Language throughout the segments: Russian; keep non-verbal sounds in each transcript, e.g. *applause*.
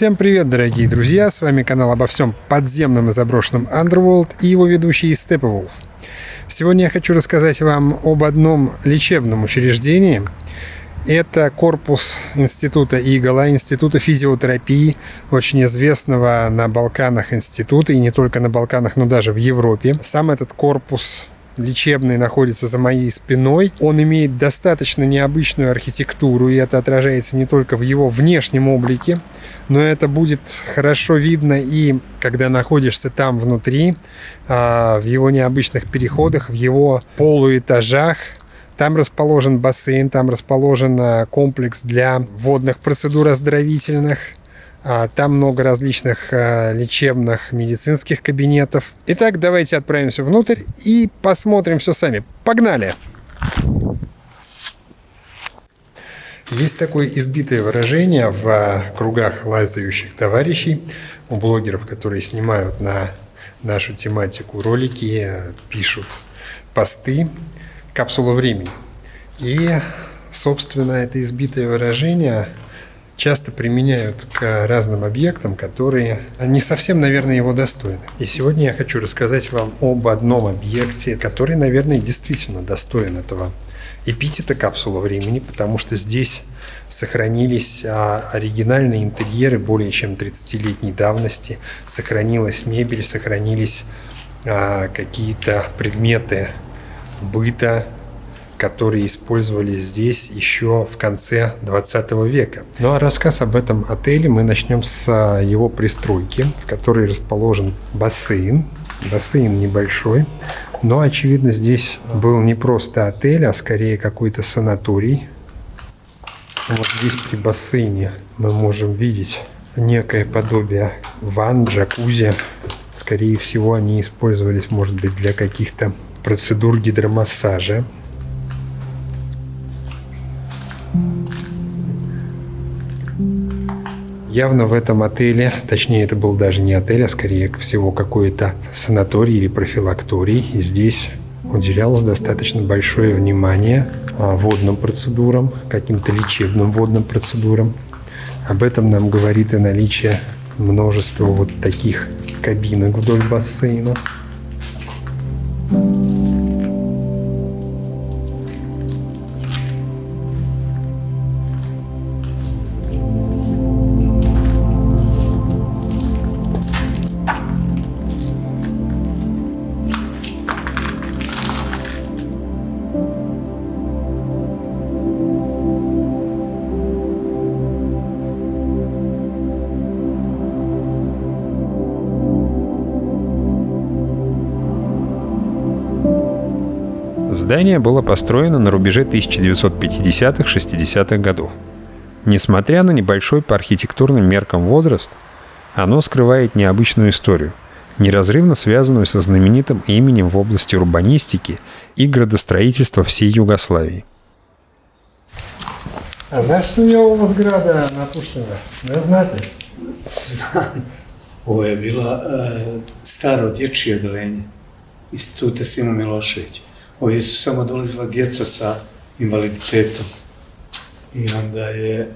Всем привет, дорогие друзья! С вами канал обо всем подземном и заброшенном Underworld и его ведущий Steppenwolf. Сегодня я хочу рассказать вам об одном лечебном учреждении. Это корпус Института Игола, Института физиотерапии, очень известного на Балканах института, и не только на Балканах, но даже в Европе. Сам этот корпус лечебный находится за моей спиной. Он имеет достаточно необычную архитектуру, и это отражается не только в его внешнем облике, но это будет хорошо видно и когда находишься там внутри, а, в его необычных переходах, в его полуэтажах, там расположен бассейн, там расположен а, комплекс для водных процедур оздоровительных, там много различных а, лечебных медицинских кабинетов. Итак, давайте отправимся внутрь и посмотрим все сами. Погнали! Есть такое избитое выражение в а, кругах лазающих товарищей, у блогеров, которые снимают на нашу тематику ролики, пишут посты, капсула времени. И, собственно, это избитое выражение часто применяют к разным объектам, которые не совсем, наверное, его достойны. И сегодня я хочу рассказать вам об одном объекте, который, наверное, действительно достоин этого эпитета капсула времени, потому что здесь сохранились а, оригинальные интерьеры более чем 30-летней давности, сохранилась мебель, сохранились а, какие-то предметы быта, которые использовались здесь еще в конце 20 века. Ну а рассказ об этом отеле мы начнем с а, его пристройки, в которой расположен бассейн. Бассейн небольшой, но очевидно здесь был не просто отель, а скорее какой-то санаторий. Вот здесь при бассейне мы можем видеть некое подобие ванн, джакузи. Скорее всего, они использовались, может быть, для каких-то процедур гидромассажа. Явно в этом отеле, точнее это был даже не отель, а скорее всего какой-то санаторий или профилакторий. И здесь уделялось достаточно большое внимание а, водным процедурам, каким-то лечебным водным процедурам. Об этом нам говорит и наличие множества вот таких кабинок вдоль бассейна. Здание было построено на рубеже 1950-60-х годов. Несмотря на небольшой по архитектурным меркам возраст, оно скрывает необычную историю, неразрывно связанную со знаменитым именем в области урбанистики и градостроительства всей Югославии. А знаешь, što je ovo zgrada napuštena? Ne znate? Znam. Ovo je bila uh, staro dječje odelenje Instituta Simo Milošević. Ovdje su samo dolazila djeca sa invaliditetom. I onda je,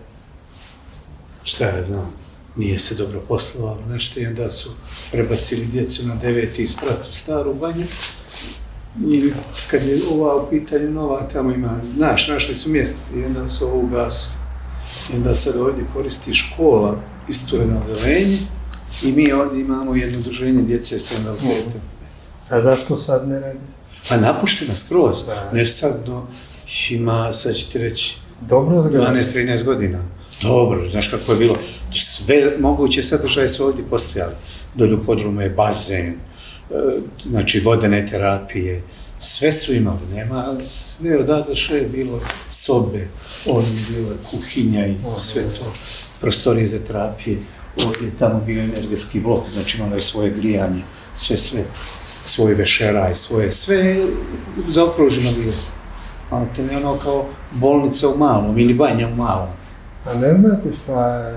šta je znam, nije se dobro poslovalo nešto i onda su prebacili djecu na deveti isprat u staru banju. I kad je ova u pitanju nova, tamo ima, znaš, našli su mjesto i onda su ovo ugasili. I onda sad ovdje koristi škola istureno odelenje i mi ovdje imamo jedno udruženje djece sa invaliditetom. A zašto sad ne radi? A napuštena skroz, ne sad, no, ima, sad ću ti reći, Dobro zgrada. 12-13 godina. Dobro, znaš kako je bilo. Sve moguće sadržaje su ovdje postojali. Dolje u podrumu je bazen, e, znači vodene terapije, sve su imali, nema, sve odavde što je bilo sobe, je bila kuhinja i sve to, prostorije za terapije, ovdje je tamo bio energetski blok, znači imalo je svoje grijanje, sve, sve, svoj vešeraj, svoje, sve zaokruženo bilo. Ali to je ono kao bolnica u malom ili banja u malom. A ne znate sa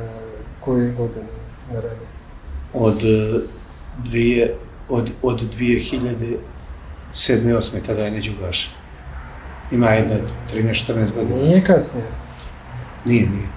koje godine ne radi? Od eh, dvije, od, od 2007. 8. tada je neđu ugašen. Ima jedna 13-14 godina. Nije kasnije. Nije, nije.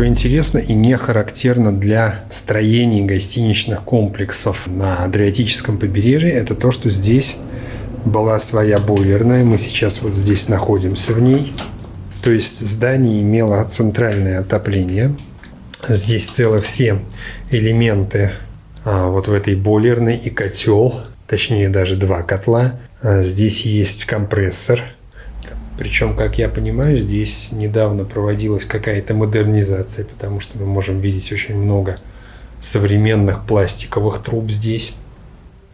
Что интересно и не характерно для строений гостиничных комплексов на Адриатическом побережье, это то, что здесь была своя бойлерная. Мы сейчас вот здесь находимся в ней. То есть здание имело центральное отопление. Здесь целых все элементы а, вот в этой бойлерной и котел, точнее даже два котла. А, здесь есть компрессор. Причем, как я понимаю, здесь недавно проводилась какая-то модернизация, потому что мы можем видеть очень много современных пластиковых труб здесь.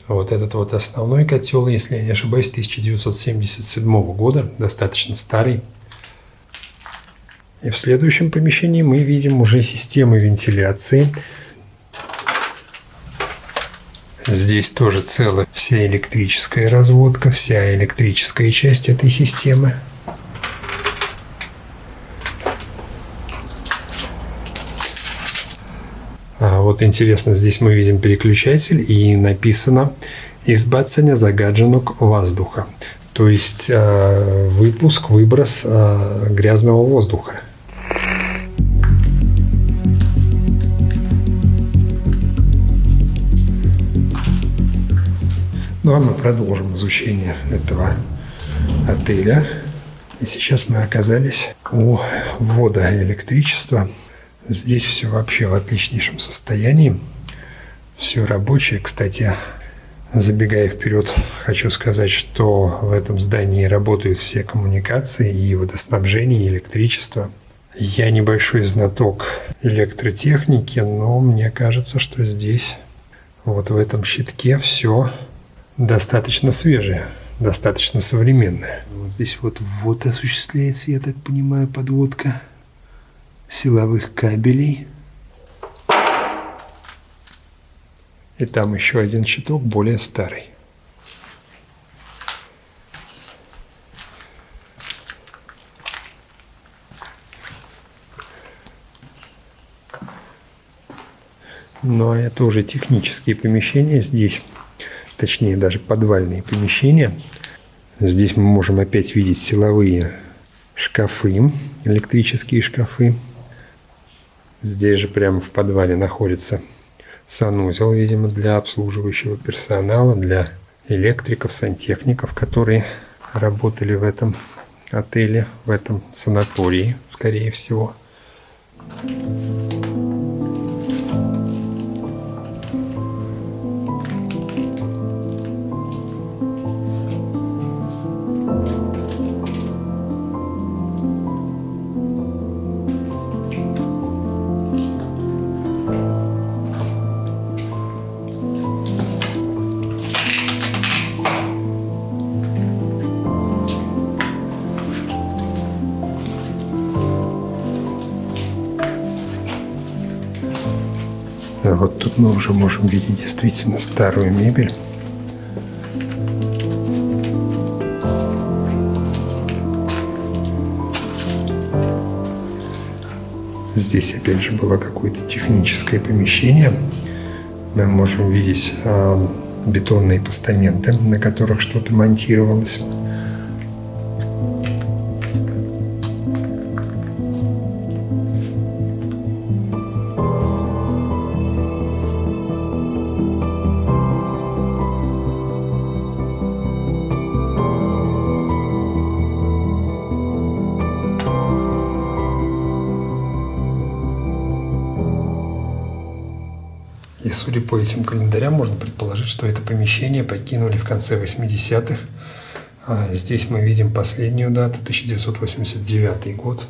Вот этот вот основной котел, если я не ошибаюсь, 1977 года, достаточно старый. И в следующем помещении мы видим уже системы вентиляции. Здесь тоже целая вся электрическая разводка, вся электрическая часть этой системы. Вот интересно, здесь мы видим переключатель и написано «Избавление загаженок воздуха». То есть э, выпуск, выброс э, грязного воздуха. Ну а мы продолжим изучение этого отеля. И сейчас мы оказались у ввода электричества. Здесь все вообще в отличнейшем состоянии. Все рабочее. Кстати, забегая вперед, хочу сказать, что в этом здании работают все коммуникации и водоснабжение, и электричество. Я небольшой знаток электротехники, но мне кажется, что здесь, вот в этом щитке, все достаточно свежее, достаточно современное. Вот здесь вот вот осуществляется, я так понимаю, подводка силовых кабелей. И там еще один щиток, более старый. Ну а это уже технические помещения здесь, точнее даже подвальные помещения. Здесь мы можем опять видеть силовые шкафы, электрические шкафы. Здесь же прямо в подвале находится санузел, видимо, для обслуживающего персонала, для электриков, сантехников, которые работали в этом отеле, в этом санатории, скорее всего. А вот мы уже можем видеть действительно старую мебель. Здесь опять же было какое-то техническое помещение. Мы можем видеть э, бетонные постаменты, на которых что-то монтировалось. По этим календарям, можно предположить, что это помещение покинули в конце 80-х. А здесь мы видим последнюю дату, 1989 год.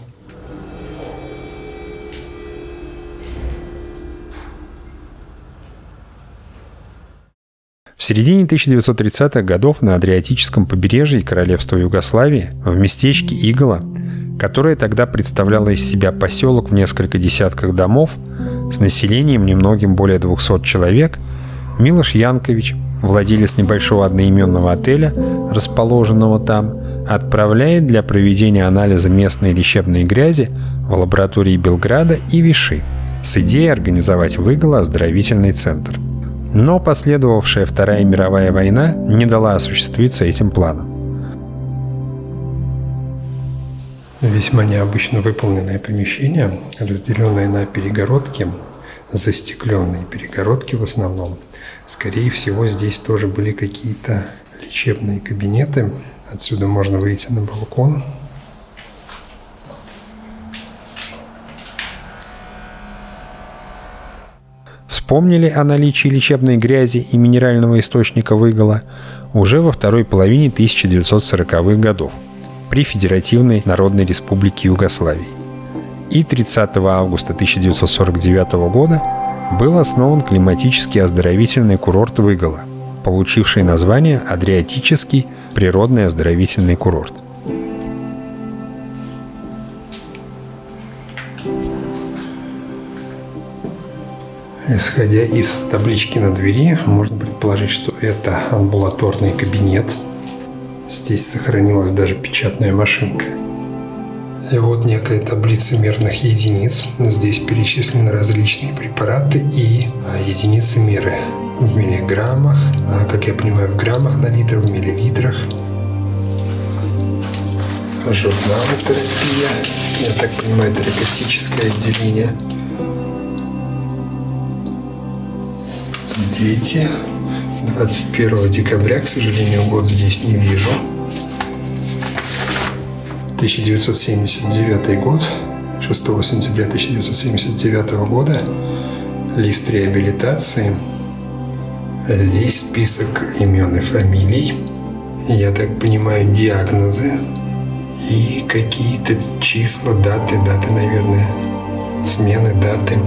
В середине 1930-х годов на Адриатическом побережье Королевства Югославии в местечке Игола, которое тогда представляло из себя поселок в несколько десятках домов с населением немногим более 200 человек, Милош Янкович, владелец небольшого одноименного отеля, расположенного там, отправляет для проведения анализа местной лечебной грязи в лаборатории Белграда и Виши с идеей организовать в Иголо оздоровительный центр – но последовавшая Вторая мировая война не дала осуществиться этим планам. Весьма необычно выполненное помещение, разделенное на перегородки, застекленные перегородки в основном. Скорее всего, здесь тоже были какие-то лечебные кабинеты. Отсюда можно выйти на балкон. Вспомнили о наличии лечебной грязи и минерального источника выгола уже во второй половине 1940-х годов при Федеративной Народной Республике Югославии. И 30 августа 1949 года был основан климатический оздоровительный курорт Выгола, получивший название Адриатический природный оздоровительный курорт. Исходя из таблички на двери, можно предположить, что это амбулаторный кабинет. Здесь сохранилась даже печатная машинка. И вот некая таблица мерных единиц. Здесь перечислены различные препараты и а, единицы меры в миллиграммах, а, как я понимаю, в граммах на литр, в миллилитрах. Журнал терапия. Я так понимаю, терапевтическое отделение. Дети. 21 декабря, к сожалению, год здесь не вижу. 1979 год, 6 сентября 1979 года, лист реабилитации. Здесь список имен и фамилий. Я так понимаю, диагнозы и какие-то числа, даты, даты, наверное, смены даты.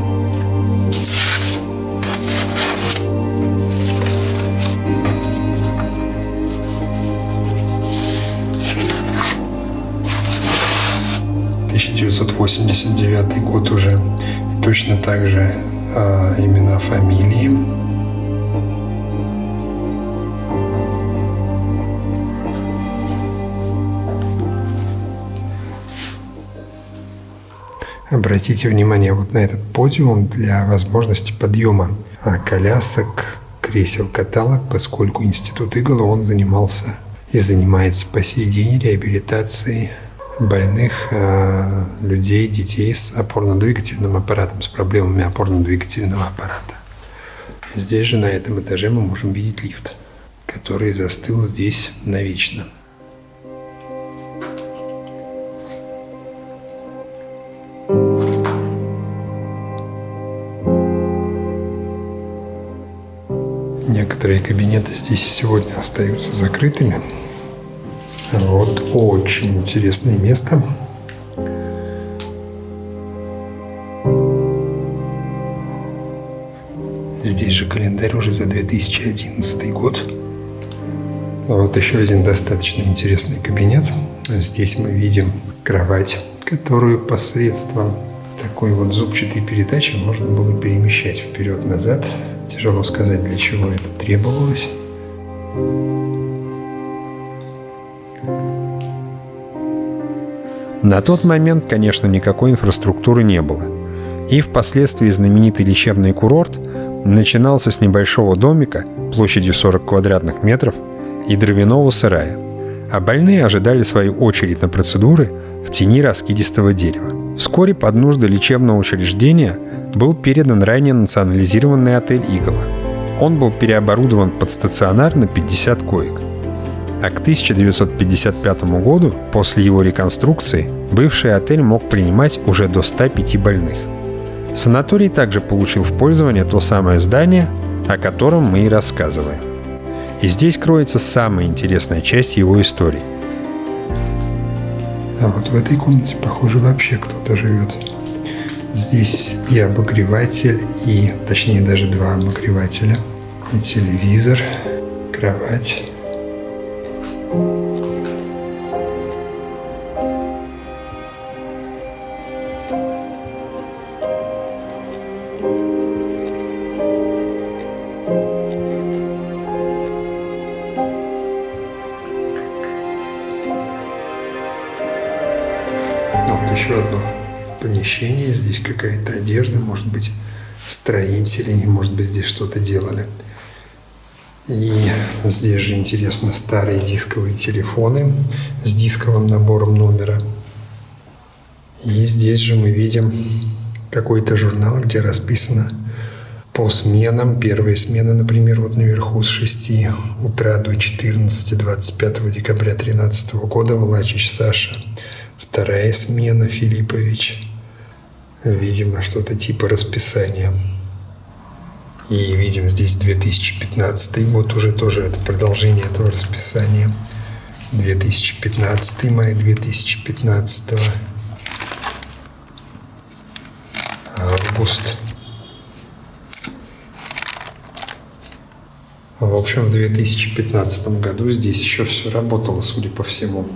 1989 год уже. И точно так же э, имена, фамилии. Обратите внимание вот на этот подиум для возможности подъема а колясок, кресел-каталог, поскольку Институт Игла он занимался и занимается по сей день реабилитацией больных э, людей, детей с опорно-двигательным аппаратом, с проблемами опорно-двигательного аппарата. Здесь же, на этом этаже, мы можем видеть лифт, который застыл здесь навечно. Некоторые кабинеты здесь сегодня остаются закрытыми, вот очень интересное место. Здесь же календарь уже за 2011 год. Вот еще один достаточно интересный кабинет. Здесь мы видим кровать, которую посредством такой вот зубчатой передачи можно было перемещать вперед-назад. Тяжело сказать, для чего это требовалось. На тот момент, конечно, никакой инфраструктуры не было. И впоследствии знаменитый лечебный курорт начинался с небольшого домика площадью 40 квадратных метров и дровяного сарая, а больные ожидали свою очередь на процедуры в тени раскидистого дерева. Вскоре под нужды лечебного учреждения был передан ранее национализированный отель «Игла». Он был переоборудован под стационар на 50 коек – а к 1955 году, после его реконструкции, бывший отель мог принимать уже до 105 больных. Санаторий также получил в пользование то самое здание, о котором мы и рассказываем. И здесь кроется самая интересная часть его истории. А вот в этой комнате, похоже, вообще кто-то живет. Здесь и обогреватель, и, точнее, даже два обогревателя, и телевизор, кровать. Вот еще одно помещение. Здесь какая-то одежда, может быть, строители, может быть, здесь что-то делали. И здесь же интересно старые дисковые телефоны с дисковым набором номера. И здесь же мы видим какой-то журнал, где расписано по сменам. Первая смена, например, вот наверху с 6 утра до 14 25 декабря 2013 года Влачич Саша. Вторая смена Филиппович. Видимо, что-то типа расписания. И видим здесь 2015 год уже тоже это продолжение этого расписания. 2015 май 2015 август. В общем, в 2015 году здесь еще все работало, судя по всему.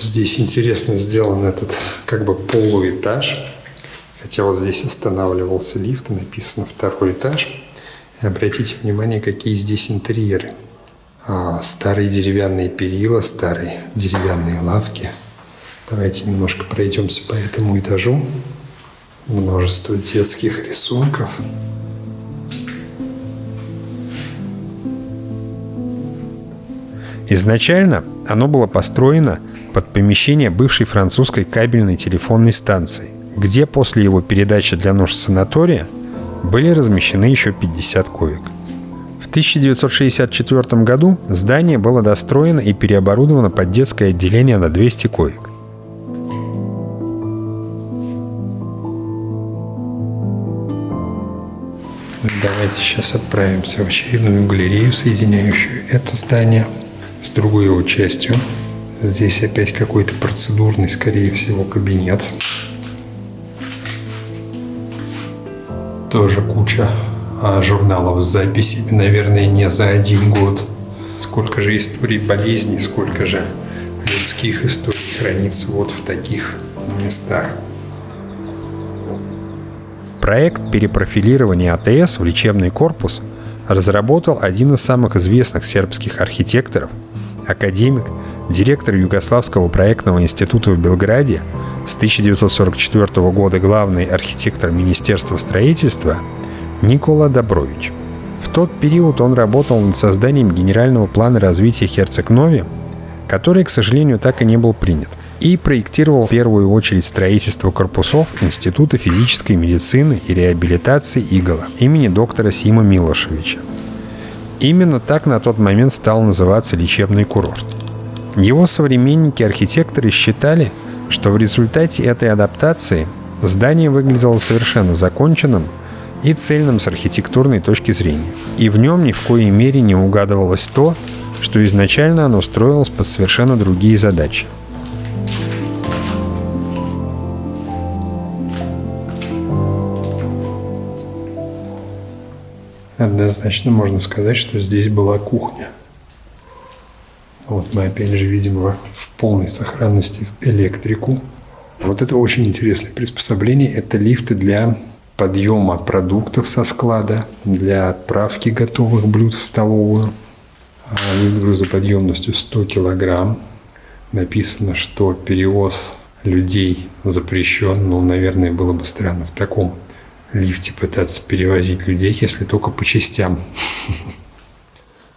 Здесь интересно сделан этот как бы полуэтаж. Хотя вот здесь останавливался лифт, написано второй этаж. И обратите внимание, какие здесь интерьеры. А, старые деревянные перила, старые деревянные лавки. Давайте немножко пройдемся по этому этажу. Множество детских рисунков. Изначально оно было построено под помещение бывшей французской кабельной телефонной станции, где после его передачи для нужд санатория были размещены еще 50 коек. В 1964 году здание было достроено и переоборудовано под детское отделение на 200 коек. Давайте сейчас отправимся в очередную галерею, соединяющую это здание с другой его частью. Здесь опять какой-то процедурный, скорее всего, кабинет. Тоже куча а, журналов с записями, наверное, не за один год. Сколько же историй болезней, сколько же людских историй хранится вот в таких местах. Проект перепрофилирования АТС в лечебный корпус разработал один из самых известных сербских архитекторов, академик, директор Югославского проектного института в Белграде, с 1944 года главный архитектор Министерства строительства Никола Добрович. В тот период он работал над созданием генерального плана развития Херцег-Нови, который, к сожалению, так и не был принят – и проектировал в первую очередь строительство корпусов Института физической медицины и реабилитации Игола имени доктора Сима Милошевича. Именно так на тот момент стал называться лечебный курорт. Его современники-архитекторы считали, что в результате этой адаптации здание выглядело совершенно законченным и цельным с архитектурной точки зрения. И в нем ни в коей мере не угадывалось то, что изначально оно строилось под совершенно другие задачи – Однозначно можно сказать, что здесь была кухня. Вот мы опять же видим в полной сохранности электрику. Вот это очень интересное приспособление. Это лифты для подъема продуктов со склада, для отправки готовых блюд в столовую. Лифт грузоподъемностью 100 килограмм. Написано, что перевоз людей запрещен. Ну, наверное, было бы странно в таком лифте пытаться перевозить людей, если только по частям. *laughs*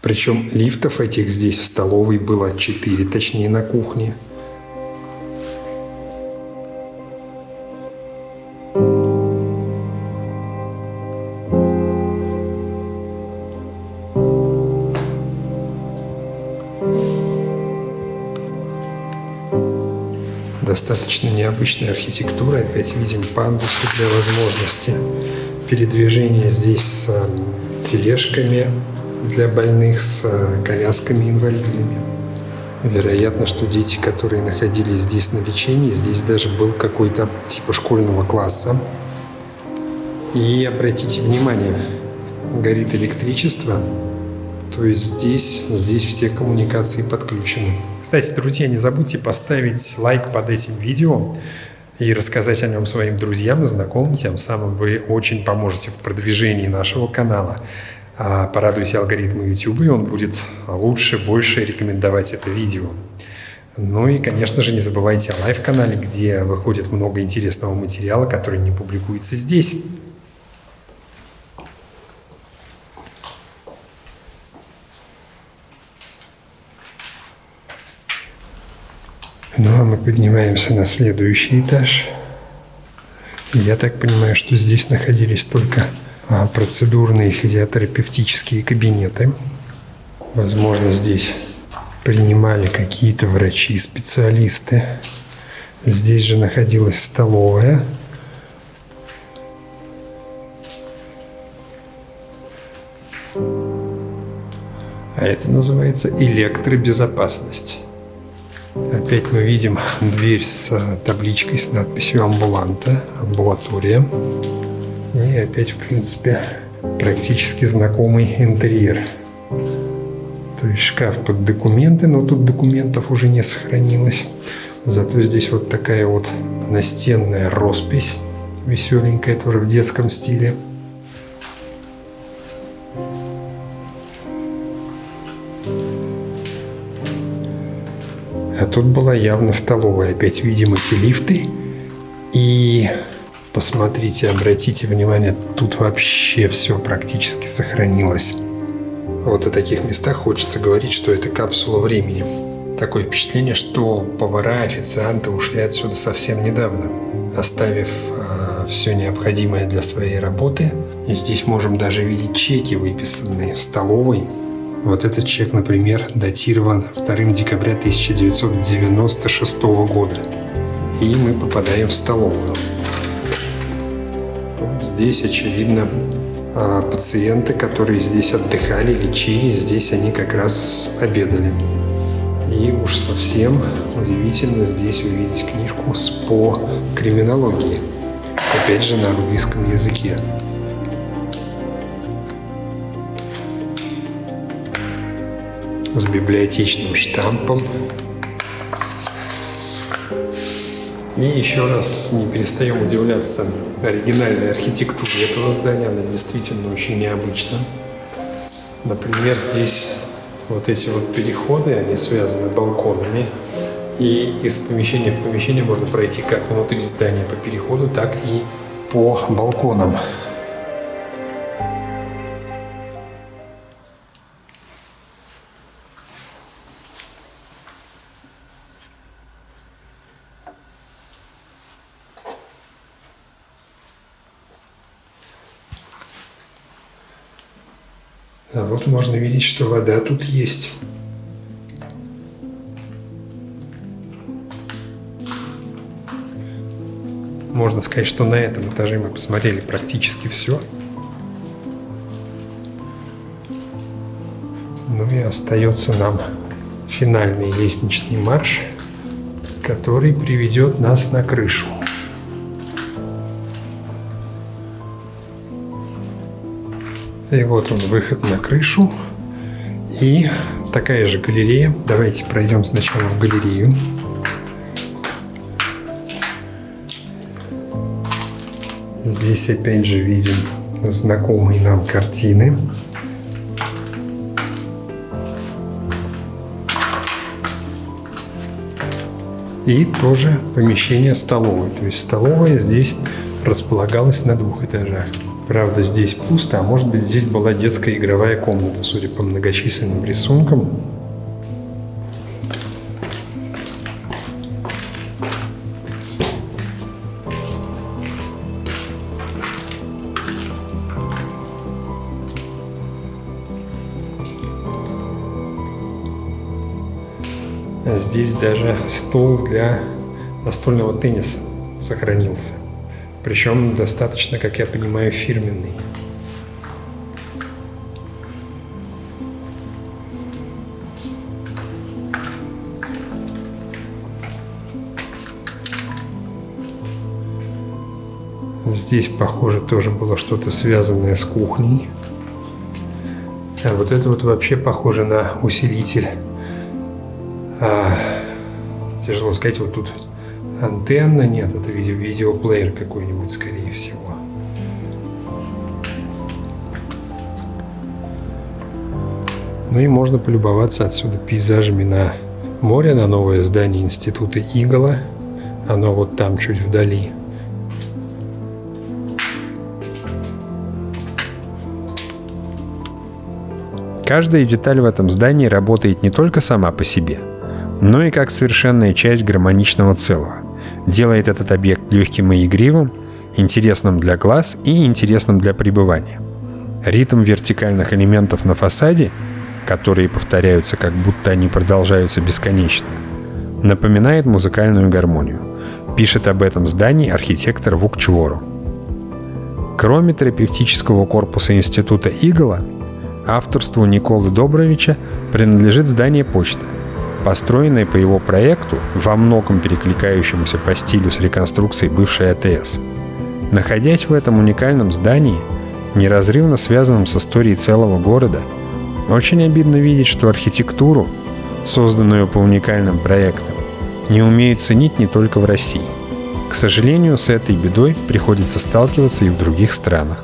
Причем лифтов этих здесь в столовой было четыре, точнее на кухне – достаточно необычная архитектура. Опять видим пандусы для возможности передвижения здесь с тележками для больных, с э, колясками инвалидными. Вероятно, что дети, которые находились здесь на лечении, здесь даже был какой-то типа школьного класса. И обратите внимание, горит электричество, то есть здесь, здесь все коммуникации подключены. Кстати, друзья, не забудьте поставить лайк под этим видео и рассказать о нем своим друзьям и знакомым. Тем самым вы очень поможете в продвижении нашего канала. А порадуйте алгоритмы YouTube, и он будет лучше, больше рекомендовать это видео. Ну и, конечно же, не забывайте о live-канале, где выходит много интересного материала, который не публикуется здесь. Ну а мы поднимаемся на следующий этаж. Я так понимаю, что здесь находились только процедурные физиотерапевтические кабинеты. Возможно, здесь принимали какие-то врачи, специалисты. Здесь же находилась столовая. А это называется электробезопасность. Опять мы видим дверь с табличкой с надписью «Амбуланта», «Амбулатория». И опять, в принципе, практически знакомый интерьер. То есть шкаф под документы, но тут документов уже не сохранилось. Зато здесь вот такая вот настенная роспись, веселенькая, тоже в детском стиле. А тут была явно столовая. Опять видим эти лифты. И посмотрите, обратите внимание, тут вообще все практически сохранилось. Вот о таких местах хочется говорить, что это капсула времени. Такое впечатление, что повара, официанты ушли отсюда совсем недавно, оставив э, все необходимое для своей работы. И здесь можем даже видеть чеки, выписанные в столовой, вот этот чек, например, датирован 2 декабря 1996 года. И мы попадаем в столовую. Здесь, очевидно, а, пациенты, которые здесь отдыхали, лечились, здесь они как раз обедали. И уж совсем удивительно здесь увидеть книжку по криминологии. Опять же на английском языке. с библиотечным штампом. И еще раз не перестаем удивляться оригинальной архитектуре этого здания. Она действительно очень необычна. Например, здесь вот эти вот переходы, они связаны балконами. И из помещения в помещение можно пройти как внутри здания по переходу, так и по балконам. Видеть, что вода тут есть. Можно сказать, что на этом этаже мы посмотрели практически все. Ну и остается нам финальный лестничный марш, который приведет нас на крышу. И вот он, выход на крышу. И такая же галерея. Давайте пройдем сначала в галерею. Здесь опять же видим знакомые нам картины. И тоже помещение столовой. То есть столовая здесь располагалась на двух этажах. Правда, здесь пусто, а может быть здесь была детская игровая комната, судя по многочисленным рисункам. А здесь даже стол для настольного тенниса сохранился. Причем достаточно, как я понимаю, фирменный. Здесь, похоже, тоже было что-то связанное с кухней. А вот это вот вообще похоже на усилитель. А, тяжело сказать, вот тут антенна, нет, это видео, видеоплеер какой-нибудь, скорее всего. Ну и можно полюбоваться отсюда пейзажами на море, на новое здание института Игола. Оно вот там, чуть вдали. Каждая деталь в этом здании работает не только сама по себе – но и как совершенная часть гармоничного целого. Делает этот объект легким и игривым, интересным для глаз и интересным для пребывания. Ритм вертикальных элементов на фасаде, которые повторяются, как будто они продолжаются бесконечно, напоминает музыкальную гармонию. Пишет об этом здании архитектор Вук Чвору. Кроме терапевтического корпуса Института Игола, авторству Николы Добровича принадлежит здание почты, построенное по его проекту, во многом перекликающемуся по стилю с реконструкцией бывшей АТС. Находясь в этом уникальном здании, неразрывно связанном с историей целого города, очень обидно видеть, что архитектуру, созданную по уникальным проектам, не умеют ценить не только в России. К сожалению, с этой бедой приходится сталкиваться и в других странах.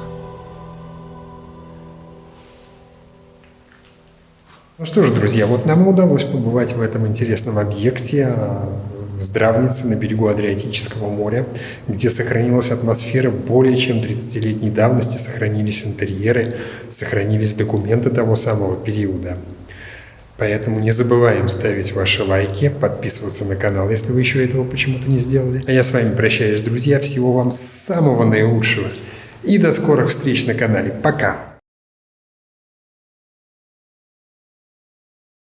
Что ж, друзья, вот нам удалось побывать в этом интересном объекте а, в Здравнице на берегу Адриатического моря, где сохранилась атмосфера более чем 30-летней давности, сохранились интерьеры, сохранились документы того самого периода. Поэтому не забываем ставить ваши лайки, подписываться на канал, если вы еще этого почему-то не сделали. А я с вами прощаюсь, друзья. Всего вам самого наилучшего. И до скорых встреч на канале. Пока!